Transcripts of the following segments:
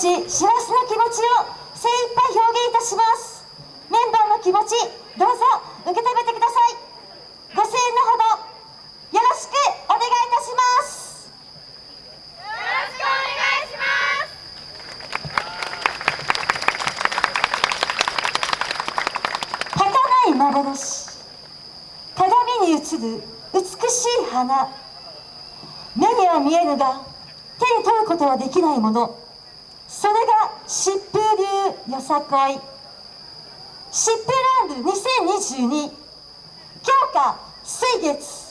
ち、幸せな気持ちを精一杯表現いたします。メンバーの気持ち、どうぞ受け止めてください。ご声援のほど、よろしくお願いいたします。よろしくお願いします。はかない幻、鏡に映る美しい花。目には見えるが、手に取ることはできないもの。それが疾風流よさこい疾風ランド2022強化水月。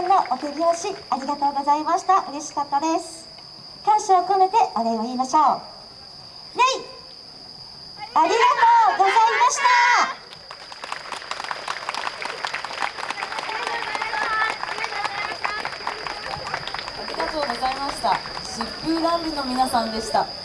たくさんのお手拍子ありがとうございました。嬉しかったです。感謝を込めてお礼を言いましょう。レイありがとうございました。ありがとうございました。疾風ランドの皆さんでした。